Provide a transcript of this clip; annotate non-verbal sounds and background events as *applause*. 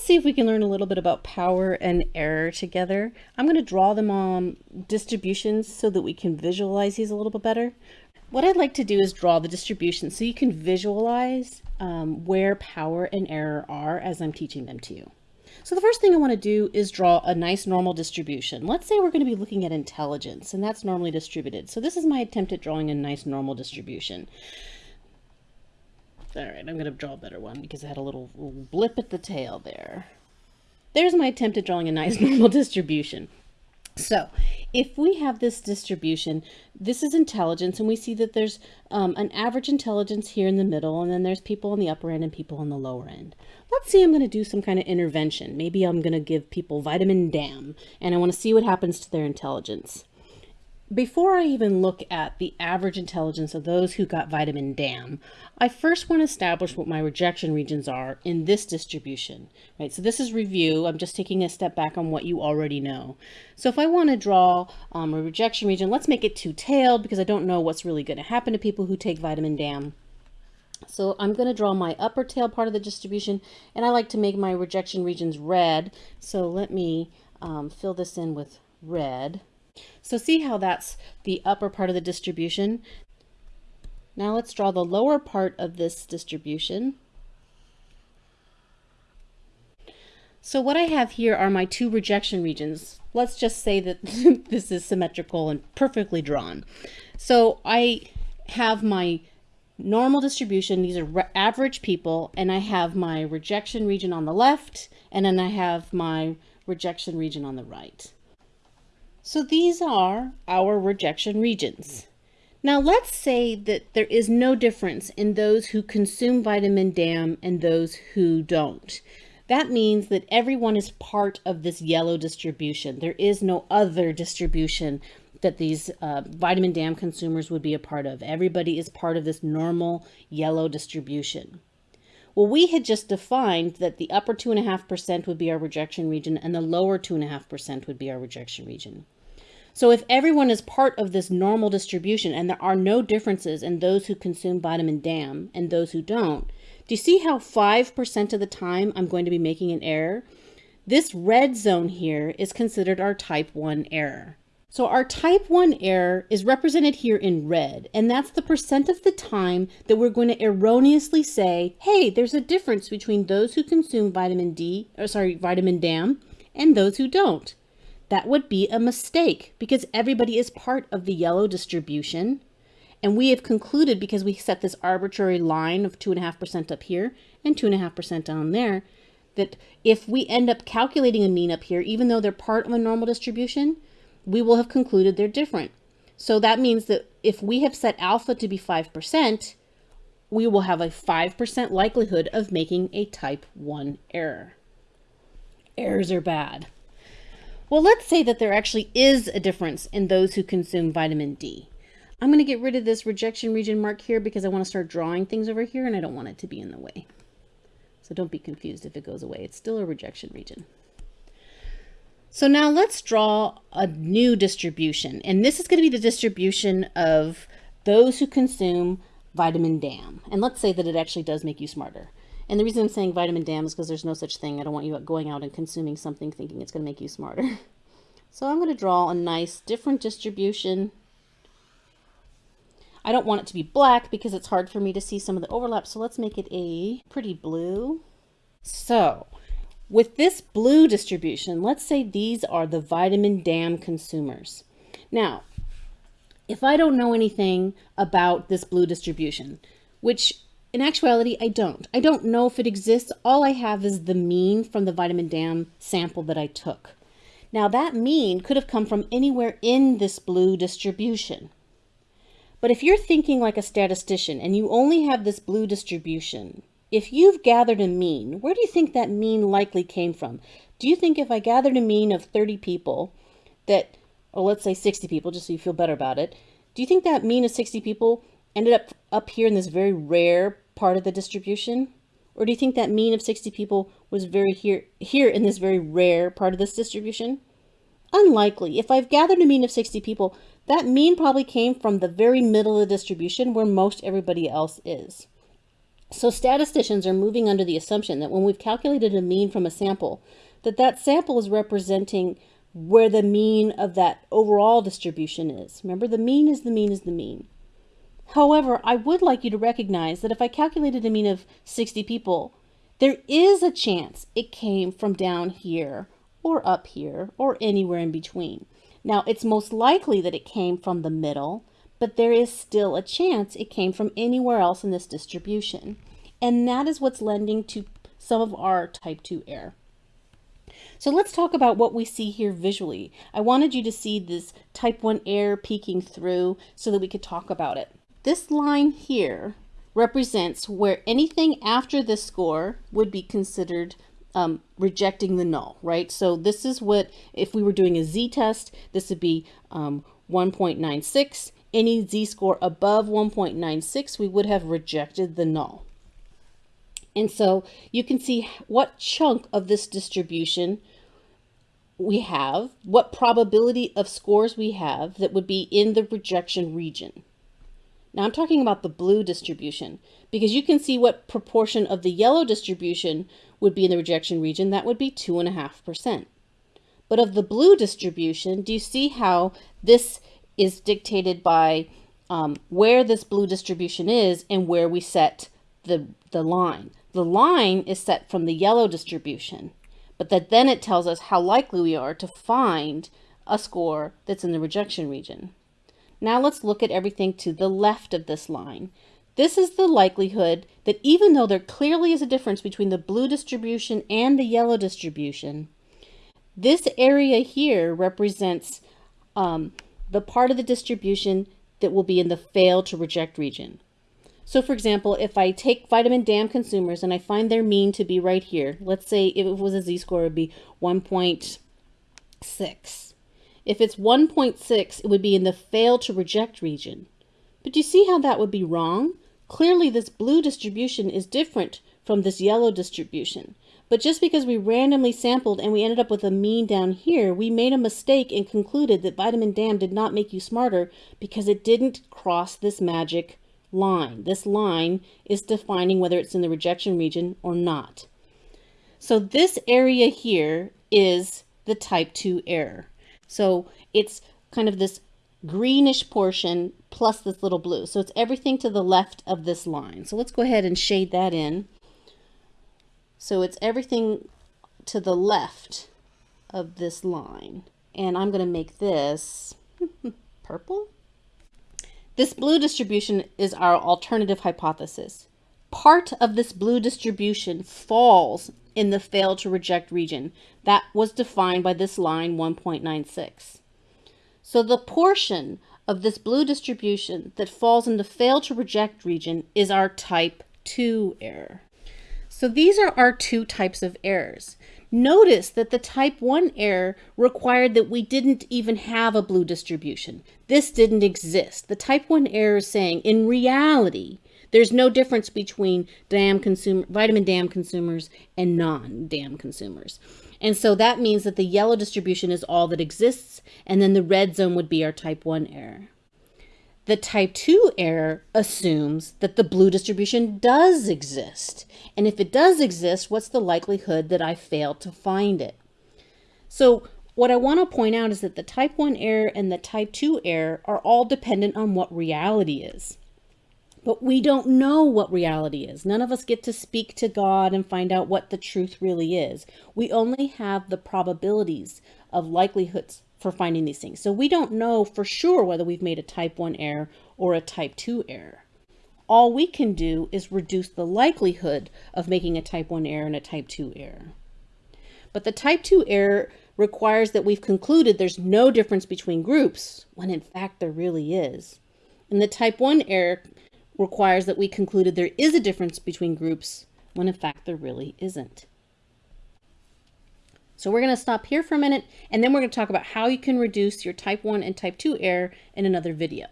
let's see if we can learn a little bit about power and error together. I'm going to draw them on distributions so that we can visualize these a little bit better. What I'd like to do is draw the distribution so you can visualize um, where power and error are as I'm teaching them to you. So the first thing I want to do is draw a nice normal distribution. Let's say we're going to be looking at intelligence, and that's normally distributed. So this is my attempt at drawing a nice normal distribution. All right, I'm going to draw a better one because I had a little, little blip at the tail there. There's my attempt at drawing a nice *laughs* normal distribution. So if we have this distribution, this is intelligence, and we see that there's um, an average intelligence here in the middle, and then there's people on the upper end and people on the lower end. Let's say I'm going to do some kind of intervention. Maybe I'm going to give people vitamin DAM, and I want to see what happens to their intelligence before I even look at the average intelligence of those who got vitamin DAM, I first want to establish what my rejection regions are in this distribution, right? So this is review. I'm just taking a step back on what you already know. So if I want to draw um, a rejection region, let's make it two-tailed because I don't know what's really going to happen to people who take vitamin DAM. So I'm going to draw my upper tail part of the distribution, and I like to make my rejection regions red. So let me um, fill this in with red. So see how that's the upper part of the distribution. Now let's draw the lower part of this distribution. So what I have here are my two rejection regions. Let's just say that *laughs* this is symmetrical and perfectly drawn. So I have my normal distribution. These are average people. And I have my rejection region on the left. And then I have my rejection region on the right. So these are our rejection regions. Now let's say that there is no difference in those who consume vitamin DAM and those who don't. That means that everyone is part of this yellow distribution. There is no other distribution that these uh, vitamin DAM consumers would be a part of. Everybody is part of this normal yellow distribution. Well, we had just defined that the upper 2.5% would be our rejection region and the lower 2.5% would be our rejection region. So if everyone is part of this normal distribution and there are no differences in those who consume vitamin DAM and those who don't, do you see how 5% of the time I'm going to be making an error? This red zone here is considered our type 1 error. So our type 1 error is represented here in red, and that's the percent of the time that we're going to erroneously say, hey, there's a difference between those who consume vitamin D, or sorry, vitamin DAM, and those who don't that would be a mistake because everybody is part of the yellow distribution. And we have concluded because we set this arbitrary line of 2.5% up here and 2.5% down there, that if we end up calculating a mean up here, even though they're part of a normal distribution, we will have concluded they're different. So that means that if we have set alpha to be 5%, we will have a 5% likelihood of making a type 1 error. Errors are bad. Well, let's say that there actually is a difference in those who consume vitamin D. I'm going to get rid of this rejection region mark here because I want to start drawing things over here and I don't want it to be in the way. So don't be confused if it goes away. It's still a rejection region. So now let's draw a new distribution. And this is going to be the distribution of those who consume vitamin DAM. And let's say that it actually does make you smarter. And the reason I'm saying vitamin DAM is because there's no such thing. I don't want you going out and consuming something thinking it's going to make you smarter. *laughs* So I'm going to draw a nice different distribution. I don't want it to be black because it's hard for me to see some of the overlap. So let's make it a pretty blue. So with this blue distribution, let's say these are the vitamin DAM consumers. Now, if I don't know anything about this blue distribution, which in actuality, I don't. I don't know if it exists. All I have is the mean from the vitamin DAM sample that I took. Now that mean could have come from anywhere in this blue distribution. But if you're thinking like a statistician and you only have this blue distribution, if you've gathered a mean, where do you think that mean likely came from? Do you think if I gathered a mean of 30 people that, or let's say 60 people, just so you feel better about it, do you think that mean of 60 people ended up up here in this very rare part of the distribution? Or do you think that mean of 60 people was very here, here in this very rare part of this distribution? Unlikely. If I've gathered a mean of 60 people, that mean probably came from the very middle of the distribution where most everybody else is. So statisticians are moving under the assumption that when we've calculated a mean from a sample, that that sample is representing where the mean of that overall distribution is. Remember, the mean is the mean is the mean. However, I would like you to recognize that if I calculated a mean of 60 people, there is a chance it came from down here or up here or anywhere in between. Now, it's most likely that it came from the middle, but there is still a chance it came from anywhere else in this distribution. And that is what's lending to some of our type 2 error. So let's talk about what we see here visually. I wanted you to see this type 1 error peeking through so that we could talk about it. This line here represents where anything after this score would be considered um, rejecting the null, right? So this is what, if we were doing a z-test, this would be um, 1.96. Any z-score above 1.96, we would have rejected the null. And so you can see what chunk of this distribution we have, what probability of scores we have that would be in the rejection region. Now I'm talking about the blue distribution because you can see what proportion of the yellow distribution would be in the rejection region. That would be 2.5%. But of the blue distribution, do you see how this is dictated by um, where this blue distribution is and where we set the, the line? The line is set from the yellow distribution, but that then it tells us how likely we are to find a score that's in the rejection region. Now let's look at everything to the left of this line. This is the likelihood that even though there clearly is a difference between the blue distribution and the yellow distribution, this area here represents um, the part of the distribution that will be in the fail to reject region. So for example, if I take vitamin DAM consumers and I find their mean to be right here, let's say if it was a z-score, it would be 1.6. If it's 1.6, it would be in the fail to reject region. But do you see how that would be wrong? Clearly this blue distribution is different from this yellow distribution. But just because we randomly sampled and we ended up with a mean down here, we made a mistake and concluded that vitamin DAM did not make you smarter because it didn't cross this magic line. This line is defining whether it's in the rejection region or not. So this area here is the type 2 error. So it's kind of this greenish portion plus this little blue. So it's everything to the left of this line. So let's go ahead and shade that in. So it's everything to the left of this line. And I'm going to make this *laughs* purple. This blue distribution is our alternative hypothesis. Part of this blue distribution falls in the fail to reject region. That was defined by this line 1.96. So the portion of this blue distribution that falls in the fail to reject region is our type 2 error. So these are our two types of errors. Notice that the type 1 error required that we didn't even have a blue distribution. This didn't exist. The type 1 error is saying, in reality, there's no difference between DAM consumer, vitamin DAM consumers and non-DAM consumers. And so that means that the yellow distribution is all that exists, and then the red zone would be our type 1 error. The type 2 error assumes that the blue distribution does exist. And if it does exist, what's the likelihood that I failed to find it? So what I want to point out is that the type 1 error and the type 2 error are all dependent on what reality is. But we don't know what reality is. None of us get to speak to God and find out what the truth really is. We only have the probabilities of likelihoods for finding these things. So we don't know for sure whether we've made a type 1 error or a type 2 error. All we can do is reduce the likelihood of making a type 1 error and a type 2 error. But the type 2 error requires that we've concluded there's no difference between groups, when in fact there really is. And the type 1 error requires that we concluded there is a difference between groups, when in fact there really isn't. So we're going to stop here for a minute, and then we're going to talk about how you can reduce your type 1 and type 2 error in another video.